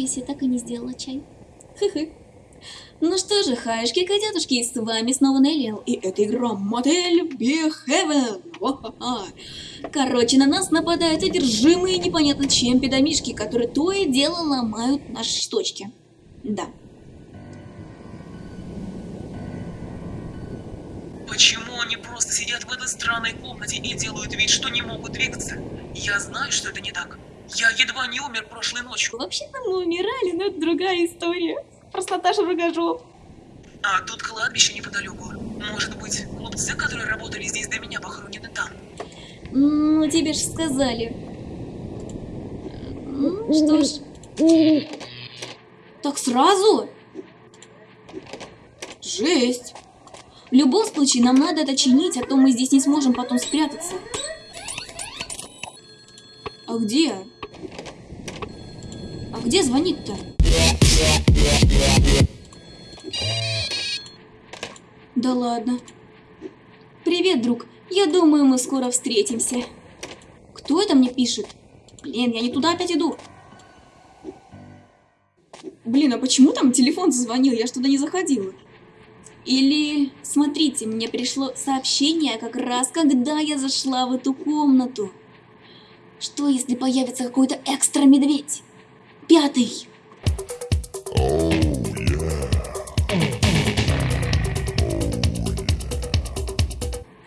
Я так и не сделала чай. Хы-хы. Ну что же, хаешки, котятушки, с вами снова Неллиал, и это игра Мотель Бихевен. Короче, на нас нападают одержимые непонятно чем педомишки, которые то и дело ломают наши штучки. Да. Почему они просто сидят в этой странной комнате и делают вид, что не могут двигаться? Я знаю, что это не так. Я едва не умер прошлой ночью. Вообще-то мы умирали, но это другая история. Просто Наташа Рогожоп. А тут кладбище неподалеку. Может быть, глупцы, которые работали здесь до меня, похоронены там. Ну, тебе же сказали. Ну, что ж. Так сразу? Жесть. В любом случае, нам надо это чинить, а то мы здесь не сможем потом спрятаться. А где? Где звонит-то? Да ладно. Привет, друг. Я думаю, мы скоро встретимся. Кто это мне пишет? Блин, я не туда опять иду. Блин, а почему там телефон зазвонил? Я туда не заходила. Или, смотрите, мне пришло сообщение как раз, когда я зашла в эту комнату. Что, если появится какой-то экстра-медведь? Пятый.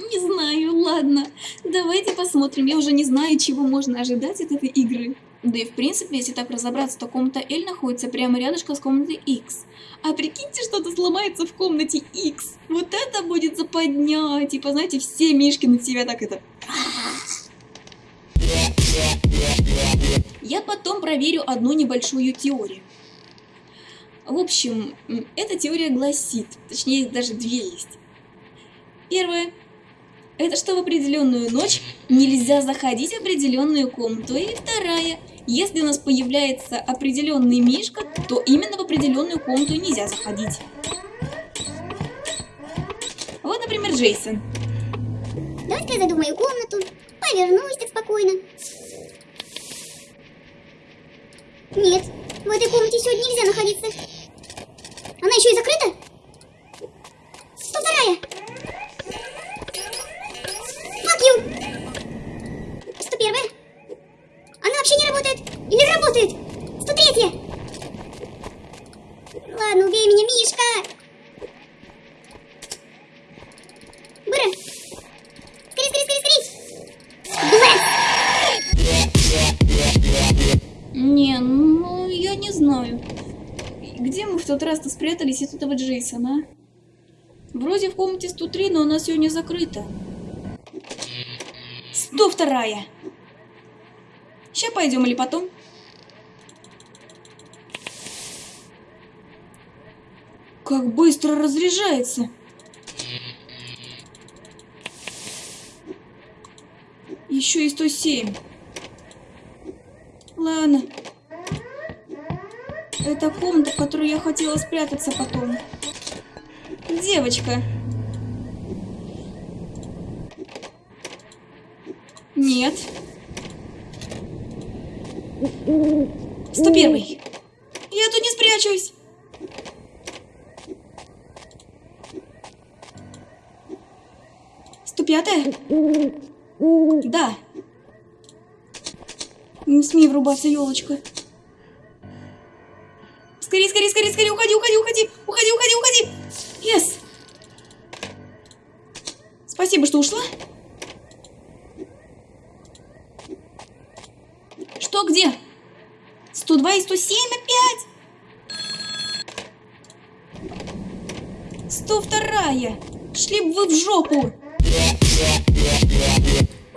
Не знаю, ладно. Давайте посмотрим. Я уже не знаю, чего можно ожидать от этой игры. Да и в принципе, если так разобраться, то комната L находится прямо рядышком с комнатой X. А прикиньте, что-то сломается в комнате X. Вот это будет западня. Типа, знаете, все мишки на себя так это... Я потом проверю одну небольшую теорию. В общем, эта теория гласит, точнее даже две есть. Первая – это что в определенную ночь нельзя заходить в определенную комнату. И вторая – если у нас появляется определенный мишка, то именно в определенную комнату нельзя заходить. Вот, например, Джейсон. Давайте я мою комнату, повернусь так спокойно. Нет, в этой комнате сегодня нельзя находиться. Она еще и закрыта? Где мы в тот раз-то спрятались от этого Джейсона, а? Вроде в комнате 103, но она сегодня закрыта. 102 -я. Сейчас пойдем или потом? Как быстро разряжается. Еще и 107. Ладно. Это комната, в которой я хотела спрятаться потом. Девочка. Нет. 101. Я тут не спрячусь. Сто пятая? Да. Не смей врубаться, елочка. Скорее, скорее, скорее, скорее, уходи, уходи, уходи, уходи, уходи, уходи. Yes. Спасибо, что ушла. Что, где? 102 и 107 опять? 102 Шли бы вы в жопу. У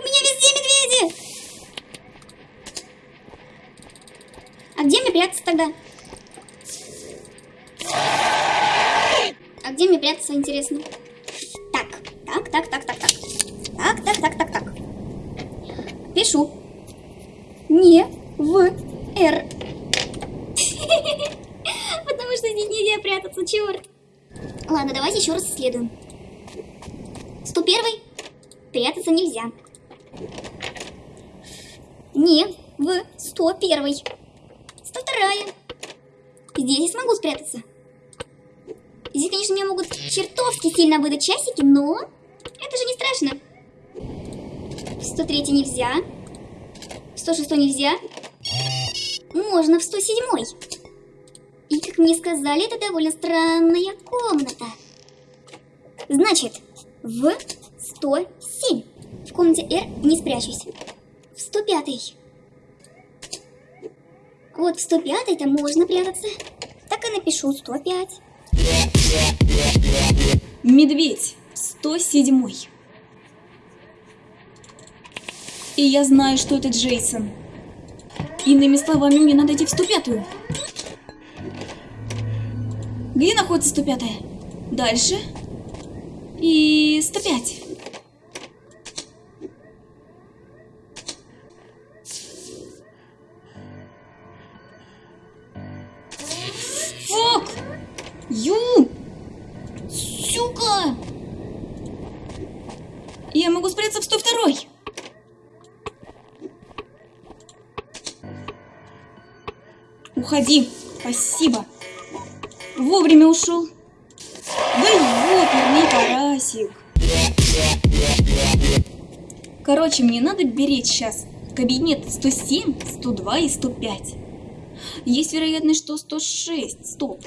меня везде медведи. А где мне прятаться тогда? Где мне прятаться, интересно? Так, так, так, так, так, так. Так, так, так, так, так. Пишу. Не в Р. Потому что здесь нельзя прятаться, черт. Ладно, давайте еще раз исследуем. 101 прятаться нельзя. Не в 101 102 здесь я смогу спрятаться. Здесь, конечно, меня могут чертовски сильно выдать часики, но это же не страшно. В 103 нельзя. В 106 нельзя. Можно в 107. И, как мне сказали, это довольно странная комната. Значит, в 107. В комнате R не спрячусь. В 105. Вот в 105-то можно прятаться. Так и напишу 105. Медведь. 107. И я знаю, что это Джейсон. Иными словами, мне надо идти в 105-ю. Где находится 105-я? Дальше. И 105. Ю! Сука! Я могу спрятаться в 102 Уходи. Спасибо. Вовремя ушел. Да ёперный карасик. Короче, мне надо беречь сейчас кабинет 107, 102 и 105. Есть вероятность, что 106. Стоп.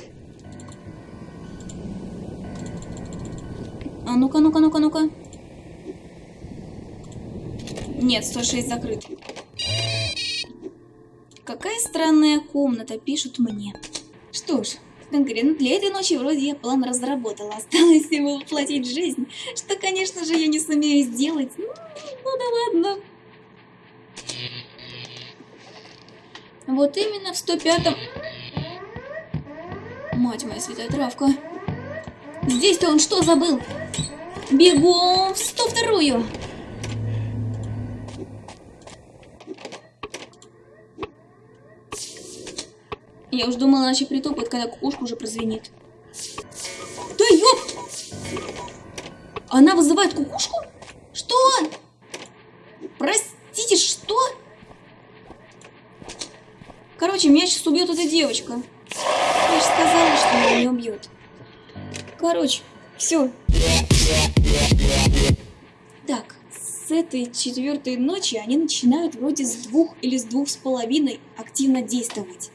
А ну-ка, ну-ка, ну-ка, ну-ка. Нет, 106 закрыт. Какая странная комната, пишут мне. Что ж, конкретно для этой ночи вроде я план разработала. Осталось всего воплотить жизнь, что, конечно же, я не сумею сделать. Ну, ну да ладно. Вот именно в 105-м... Мать моя святая травка. Здесь-то он что забыл? Бегом в 102-ю. Я уж думала, иначе притопает, когда кукушка уже прозвенит. Да ёп! Она вызывает кукушку? Что? Простите, что? Короче, меня сейчас убьет эта девочка. Я же сказала, что меня не убьет. Короче, все. Так, с этой четвертой ночи они начинают вроде с двух или с двух с половиной активно действовать.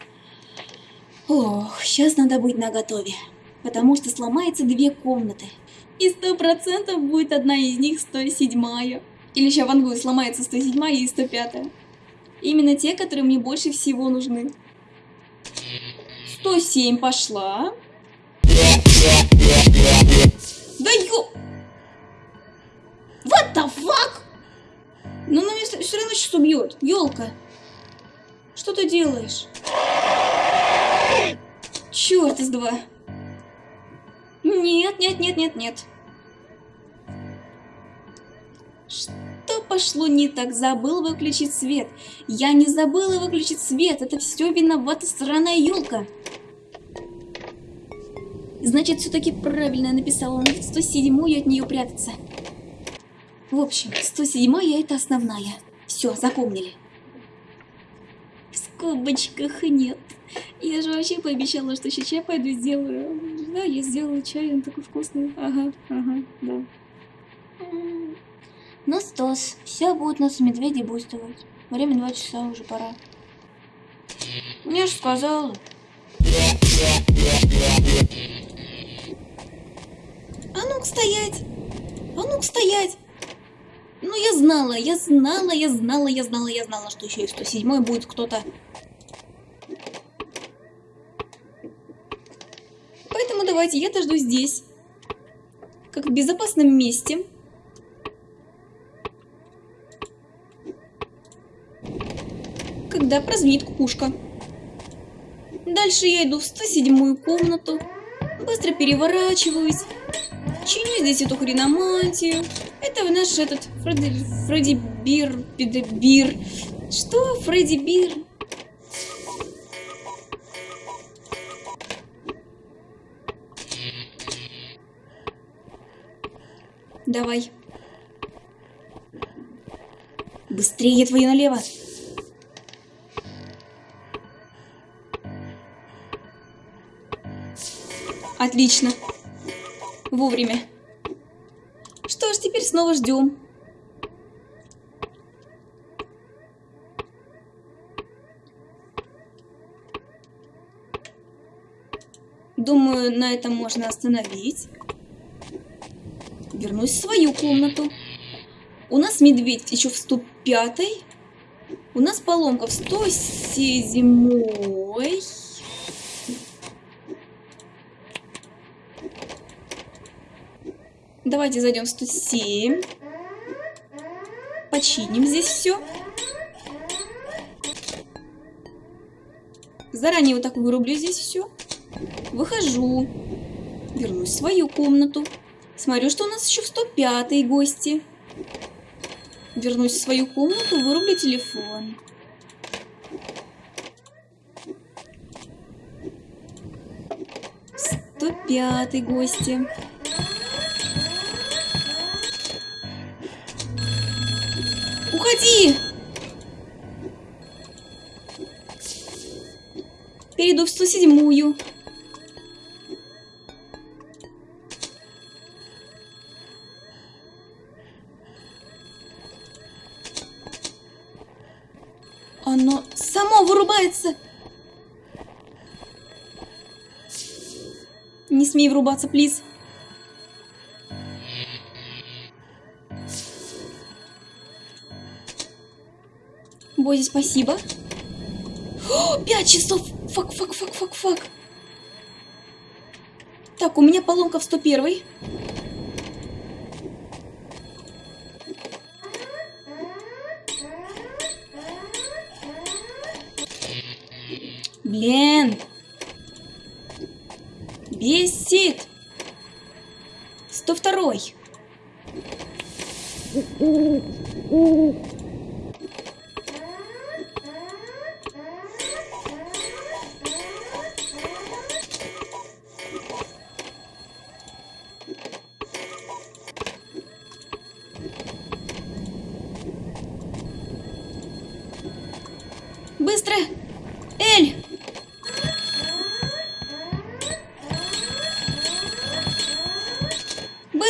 Ох, сейчас надо быть наготове, потому что сломается две комнаты. И сто процентов будет одна из них 107-я. Или еще в Ангую сломается 107 и 105 -я. Именно те, которые мне больше всего нужны. 107 пошла. Да ё... What the fuck? Ну, она меня все равно сейчас убьет. Елка. Что ты делаешь? Черт из два. Нет, нет, нет, нет, нет. Что пошло не так? Забыл выключить свет. Я не забыла выключить свет. Это все виновата сраная елка. Значит, все-таки правильно я написала. Он в 107 от нее прятаться. В общем, 107 это основная. Все, запомнили. В скобочках нет. Я же вообще пообещала, что сейчас чай пойду сделаю. Да, я сделаю чай, он такой вкусный. Ага, ага, да. Ну, Стас, все будут нас медведи буйствовать. Время два часа, уже пора. Я же сказала. Ну-ка стоять! А ну-ка стоять! Ну, я знала, я знала, я знала, я знала, я знала, что еще и 107 будет кто-то. Поэтому давайте я дожду здесь. Как в безопасном месте. Когда прозвенит кукушка. Дальше я иду в 107 комнату. Быстро переворачиваюсь. Чиню здесь эту хреномантию. Это наш этот Фредди, Фредди Бир, Бир. Что? Фредди Бир? Давай. Быстрее твою налево. Отлично. Вовремя. Что ж, теперь снова ждем. Думаю, на этом можно остановить. Вернусь в свою комнату. У нас медведь еще в 105 -й. У нас поломка в 107 -й. Давайте зайдем в 107. Починим здесь все. Заранее вот так вырублю здесь все. Выхожу. Вернусь в свою комнату. Смотрю, что у нас еще в 105 гости. Вернусь в свою комнату, вырублю телефон. Сто пятый гости. Перейду в 107-ю. Оно само вырубается. Не смей врубаться, плиз. Бози, спасибо. О, Пять часов! Fuck, fuck, fuck, fuck, fuck. Так, у меня поломка в 101. Блин. Бесит. 102.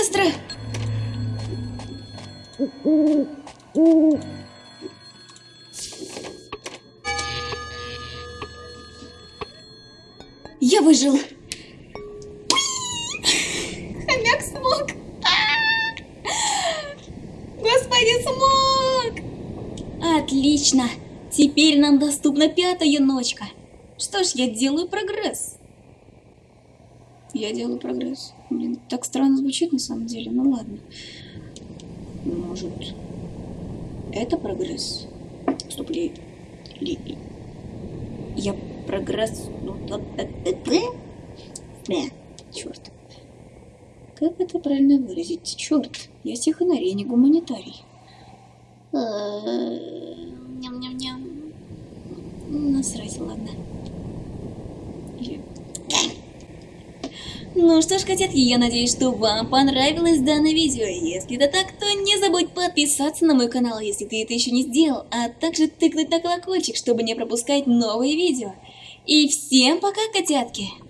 Быстро! Я выжил! Хомяк смог! Господи, смог! Отлично! Теперь нам доступна пятая ночка. Что ж, я делаю прогресс. Я делаю прогресс. Блин, так странно звучит на самом деле. Ну ладно. Может, это прогресс? Стоп, ли... ли... Я прогресс... Ну, да, да, да, да. Бля, черт. Как это правильно выразить? Черт, я технарий, а не гуманитарий. Ням-ням-ням. Насрать, ладно. Или... Ну что ж, котятки, я надеюсь, что вам понравилось данное видео. Если это так, то не забудь подписаться на мой канал, если ты это еще не сделал, а также тыкнуть на колокольчик, чтобы не пропускать новые видео. И всем пока, котятки!